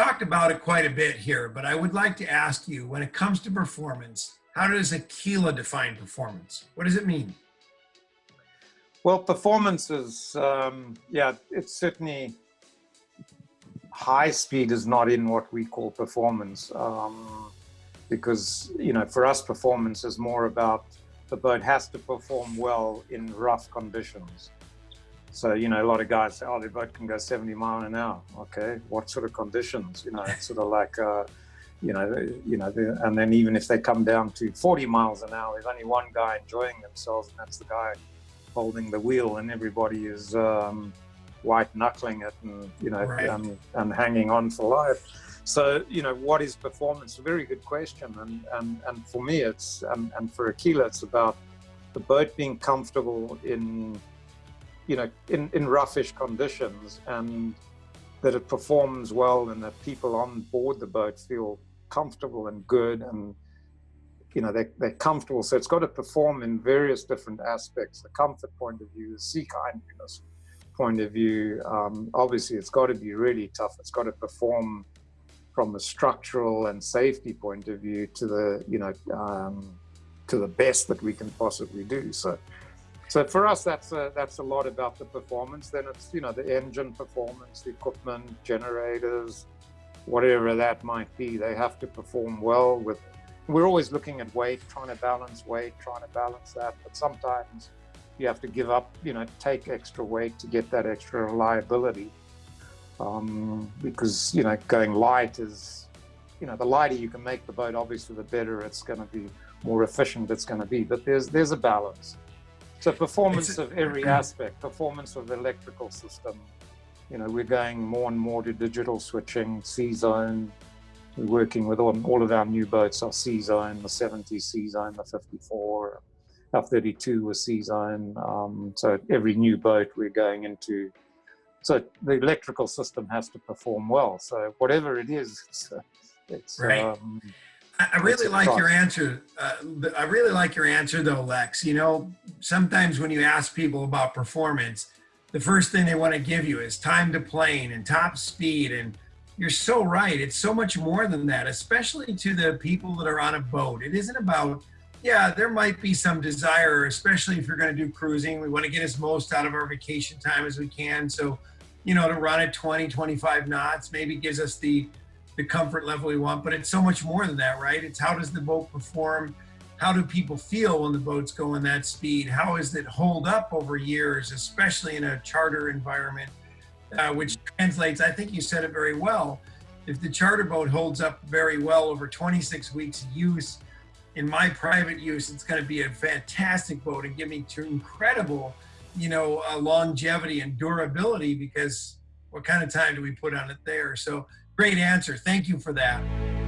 talked about it quite a bit here, but I would like to ask you, when it comes to performance, how does Aquila define performance? What does it mean? Well, performance is, um, yeah, it's certainly high speed is not in what we call performance um, because, you know, for us, performance is more about the boat has to perform well in rough conditions. So, you know, a lot of guys say, oh, the boat can go 70 mile an hour. Okay, what sort of conditions? You know, it's sort of like, uh, you know, you know, and then even if they come down to 40 miles an hour, there's only one guy enjoying themselves, and that's the guy holding the wheel, and everybody is um, white knuckling it and you know right. and, and hanging on for life. So you know, what is performance? A very good question, and and and for me, it's and and for Aquila, it's about the boat being comfortable in you know, in, in roughish conditions and that it performs well and that people on board the boat feel comfortable and good and, you know, they, they're comfortable. So it's got to perform in various different aspects, the comfort point of view, the sea kindness point of view. Um, obviously, it's got to be really tough. It's got to perform from a structural and safety point of view to the, you know, um, to the best that we can possibly do. So so for us, that's a, that's a lot about the performance. Then it's, you know, the engine performance, the equipment, generators, whatever that might be. They have to perform well with, we're always looking at weight, trying to balance weight, trying to balance that. But sometimes you have to give up, you know, take extra weight to get that extra reliability. Um, because, you know, going light is, you know, the lighter you can make the boat, obviously the better it's going to be, more efficient it's going to be. But there's, there's a balance. So performance of every aspect, performance of the electrical system. You know, we're going more and more to digital switching, C-Zone. We're working with all, all of our new boats are C-Zone, the 70 C-Zone, the 54, our 32 was C-Zone. Um, so every new boat we're going into. So the electrical system has to perform well. So whatever it is, it's, it's right. Um, I really like your answer. Uh, I really like your answer though, Lex. You know, sometimes when you ask people about performance, the first thing they want to give you is time to plane and top speed. And you're so right. It's so much more than that, especially to the people that are on a boat. It isn't about, yeah, there might be some desire, especially if you're going to do cruising. We want to get as most out of our vacation time as we can. So, you know, to run at 20, 25 knots maybe gives us the the comfort level we want, but it's so much more than that, right? It's how does the boat perform? How do people feel when the boat's going that speed? How does it hold up over years, especially in a charter environment, uh, which translates, I think you said it very well. If the charter boat holds up very well over 26 weeks use, in my private use, it's going to be a fantastic boat and give me incredible, you know, uh, longevity and durability because what kind of time do we put on it there? So Great answer. Thank you for that.